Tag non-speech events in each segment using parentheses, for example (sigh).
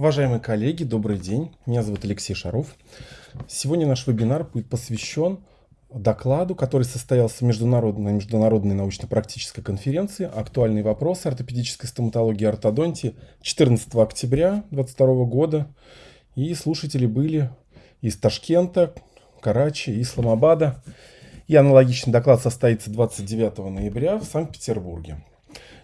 Уважаемые коллеги, добрый день. Меня зовут Алексей Шаров. Сегодня наш вебинар будет посвящен докладу, который состоялся в международной, международной научно-практической конференции «Актуальные вопросы ортопедической стоматологии и ортодонтии» 14 октября 2022 года. И слушатели были из Ташкента, Карачи, Исламабада. И аналогичный доклад состоится 29 ноября в Санкт-Петербурге.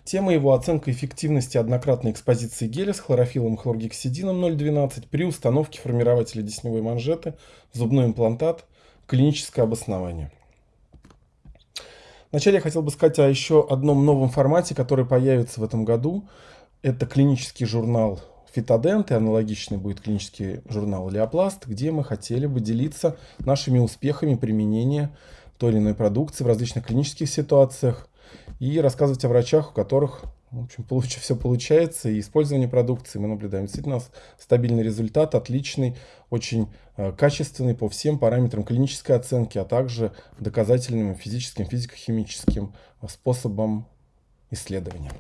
Тема его оценка эффективности однократной экспозиции геля с хлорофилом и хлоргексидином 0,12 при установке формирователя десневой манжеты, зубной имплантат, клиническое обоснование. Вначале я хотел бы сказать о еще одном новом формате, который появится в этом году. Это клинический журнал Фитодент и аналогичный будет клинический журнал Леопласт, где мы хотели бы делиться нашими успехами применения той или иной продукции в различных клинических ситуациях, и рассказывать о врачах, у которых в общем, получ, (laughs) все получается, и использование продукции мы наблюдаем. Действительно, стабильный результат, отличный, очень э, качественный по всем параметрам клинической оценки, а также доказательным физическим, физико-химическим способом исследования.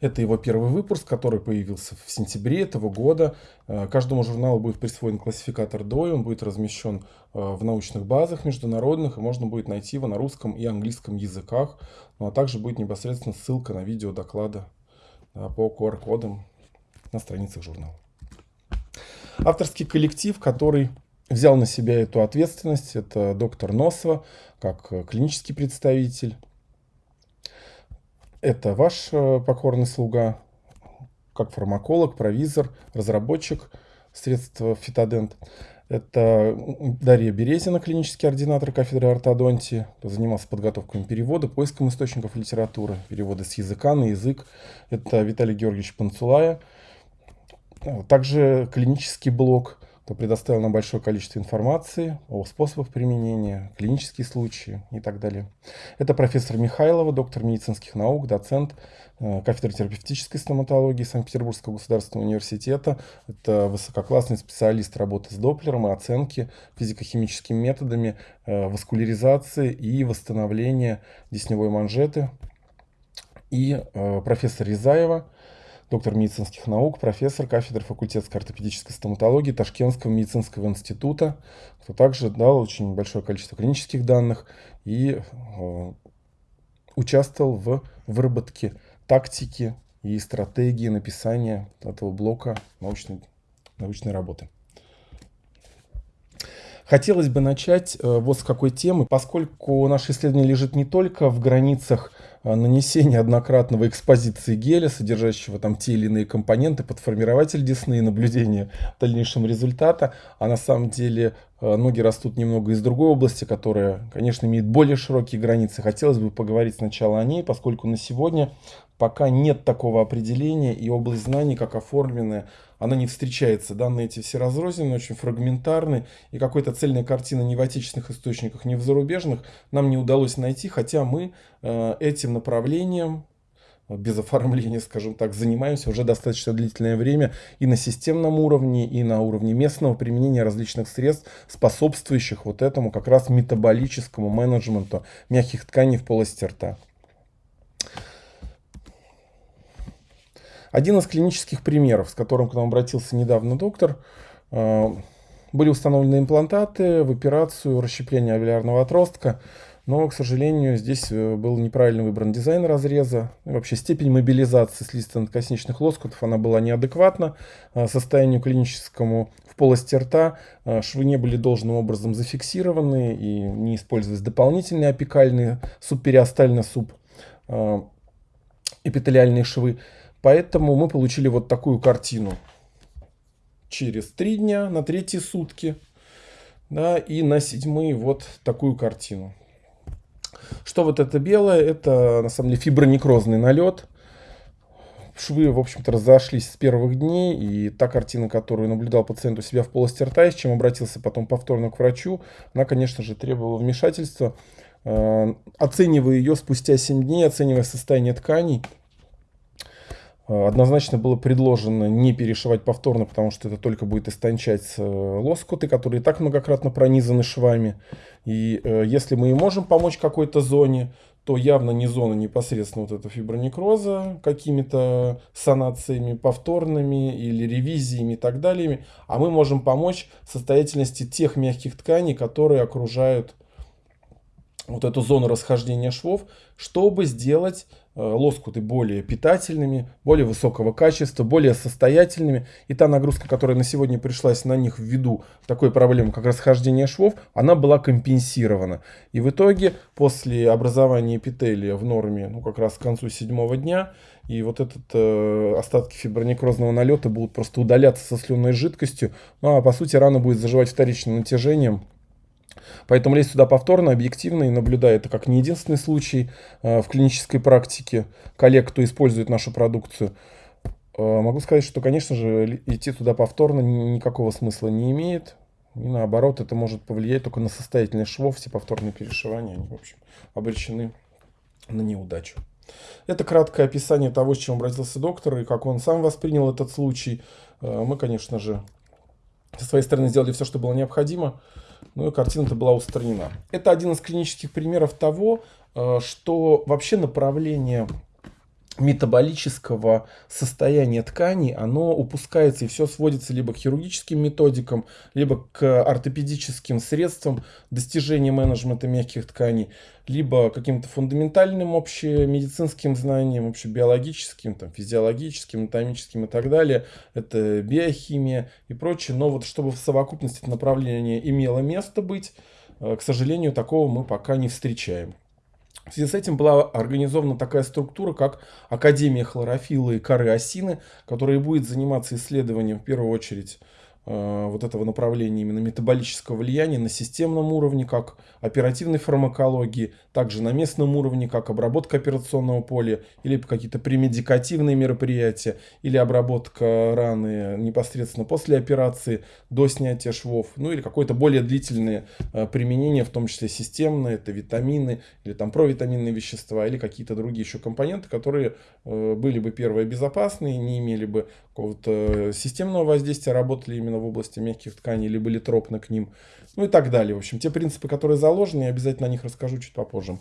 Это его первый выпуск, который появился в сентябре этого года. Э, каждому журналу будет присвоен классификатор DOI, он будет размещен э, в научных базах международных, и можно будет найти его на русском и английском языках. Ну а также будет непосредственно ссылка на видео доклада э, по QR-кодам на страницах журнала. Авторский коллектив, который взял на себя эту ответственность, это доктор Носова, как клинический представитель, это ваш э, покорный слуга, как фармаколог, провизор, разработчик средств фитодент. Это Дарья Березина, клинический ординатор кафедры ортодонтии, занимался подготовкой перевода, поиском источников литературы, переводы с языка на язык. Это Виталий Георгиевич Панцулая. Также клинический блок кто предоставил нам большое количество информации о способах применения, клинические случаи и так далее. Это профессор Михайлова, доктор медицинских наук, доцент э, кафедры терапевтической стоматологии Санкт-Петербургского государственного университета. Это высококлассный специалист работы с Доплером и оценки физико-химическими методами э, васкуляризации и восстановления десневой манжеты. И э, профессор Рязаева, доктор медицинских наук, профессор кафедры факультетской ортопедической стоматологии Ташкентского медицинского института, кто также дал очень большое количество клинических данных и э, участвовал в выработке тактики и стратегии написания этого блока научной, научной работы. Хотелось бы начать э, вот с какой темы, поскольку наше исследование лежит не только в границах нанесение однократного экспозиции геля, содержащего там те или иные компоненты под формирователь десны и наблюдение дальнейшего результата, а на самом деле а, ноги растут немного из другой области, которая, конечно, имеет более широкие границы. Хотелось бы поговорить сначала о ней, поскольку на сегодня пока нет такого определения, и область знаний, как оформленная, она не встречается. Данные эти все разрознены, очень фрагментарны, и какой-то цельной картины ни в отечественных источниках, ни в зарубежных нам не удалось найти, хотя мы э, этим направлением без оформления, скажем так, занимаемся уже достаточно длительное время и на системном уровне, и на уровне местного применения различных средств, способствующих вот этому как раз метаболическому менеджменту мягких тканей в полости рта. Один из клинических примеров, с которым к нам обратился недавно доктор, э, были установлены имплантаты в операцию расщепления алвеолярного отростка, но, к сожалению, здесь э, был неправильно выбран дизайн разреза. Вообще степень мобилизации слизисто-надкосничных лоскутов она была неадекватна э, состоянию клиническому в полости рта. Швы не были должным образом зафиксированы и не использовались дополнительные апикальные субпериостально суб эпителиальные швы. Поэтому мы получили вот такую картину. Через три дня, на третьи сутки. Да, и на седьмые вот такую картину. Что вот это белое? Это на самом деле фибронекрозный налет. Швы, в общем-то, разошлись с первых дней. И та картина, которую наблюдал пациент у себя в полости рта, и с чем обратился потом повторно к врачу, она, конечно же, требовала вмешательства. Э, оценивая ее спустя 7 дней, оценивая состояние тканей, однозначно было предложено не перешивать повторно, потому что это только будет истончать э, лоскуты, которые и так многократно пронизаны швами. И э, если мы и можем помочь какой-то зоне, то явно не зона непосредственно вот этого фибронекроза какими-то санациями повторными или ревизиями и так далее. А мы можем помочь состоятельности тех мягких тканей, которые окружают вот эту зону расхождения швов, чтобы сделать э, лоскуты более питательными, более высокого качества, более состоятельными. И та нагрузка, которая на сегодня пришлась на них ввиду такой проблемы, как расхождение швов, она была компенсирована. И в итоге, после образования эпителия в норме, ну как раз к концу седьмого дня, и вот этот э, остатки фибронекрозного налета будут просто удаляться со слюнной жидкостью. Ну а по сути рана будет заживать вторичным натяжением Поэтому лезть сюда повторно, объективно и наблюдая это как не единственный случай э, в клинической практике коллег, кто использует нашу продукцию, э, могу сказать, что, конечно же, идти туда повторно никакого смысла не имеет. И наоборот, это может повлиять только на состоятельность швов, все повторные перешивания, они, в общем, обречены на неудачу. Это краткое описание того, с чем обратился доктор и как он сам воспринял этот случай. Э, мы, конечно же, со своей стороны сделали все, что было необходимо ну и картина-то была устранена. Это один из клинических примеров того, э, что вообще направление метаболического состояния ткани, оно упускается и все сводится либо к хирургическим методикам, либо к ортопедическим средствам достижения менеджмента мягких тканей, либо каким-то фундаментальным общемедицинским знаниям, общебиологическим, там, физиологическим, анатомическим и так далее. Это биохимия и прочее. Но вот чтобы в совокупности это направление имело место быть, э, к сожалению, такого мы пока не встречаем. В связи с этим была организована такая структура, как Академия хлорофилла и коры осины, которая будет заниматься исследованием в первую очередь вот этого направления именно метаболического влияния на системном уровне, как оперативной фармакологии, также на местном уровне, как обработка операционного поля, или какие-то премедикативные мероприятия, или обработка раны непосредственно после операции, до снятия швов, ну или какое-то более длительное э, применение, в том числе системное, это витамины, или там провитаминные вещества, или какие-то другие еще компоненты, которые э, были бы, первое, безопасные, не имели бы какого-то системного воздействия, работали именно в области мягких тканей, либо литропно к ним, ну и так далее. В общем, те принципы, которые заложены, я обязательно о них расскажу чуть попозже.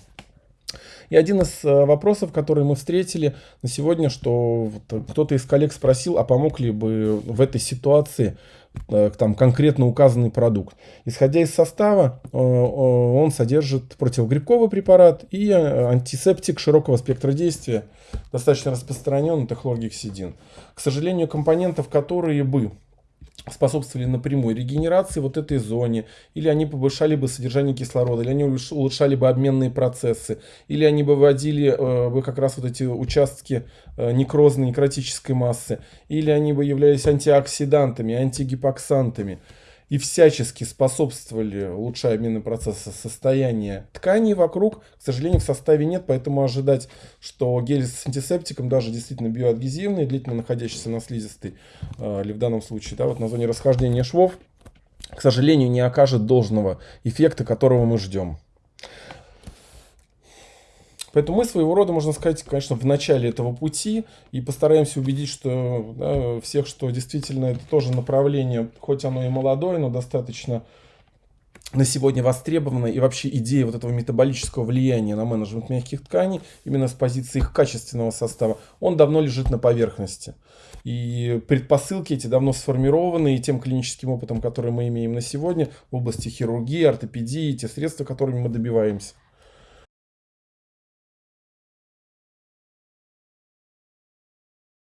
И один из э, вопросов, которые мы встретили на сегодня, что кто-то из коллег спросил, а помог ли бы в этой ситуации э, там конкретно указанный продукт. Исходя из состава, э, он содержит противогрибковый препарат и антисептик широкого спектра действия, достаточно распространенный, это хлоргексидин. К сожалению, компонентов, которые бы способствовали напрямую регенерации вот этой зоне, или они повышали бы содержание кислорода, или они улучшали бы обменные процессы, или они бы вводили э, бы как раз вот эти участки э, некрозной некротической массы, или они бы являлись антиоксидантами, антигипоксантами и всячески способствовали улучшая обменный процесс состояния тканей вокруг, к сожалению, в составе нет, поэтому ожидать, что гель с антисептиком, даже действительно биоадгезивный, длительно находящийся на слизистой, э, или в данном случае, да, вот на зоне расхождения швов, к сожалению, не окажет должного эффекта, которого мы ждем. Поэтому мы своего рода, можно сказать, конечно, в начале этого пути и постараемся убедить что, да, всех, что действительно это тоже направление, хоть оно и молодое, но достаточно на сегодня востребовано и вообще идея вот этого метаболического влияния на менеджмент мягких тканей именно с позиции их качественного состава, он давно лежит на поверхности. И предпосылки эти давно сформированы, и тем клиническим опытом, который мы имеем на сегодня в области хирургии, ортопедии, те средства, которыми мы добиваемся.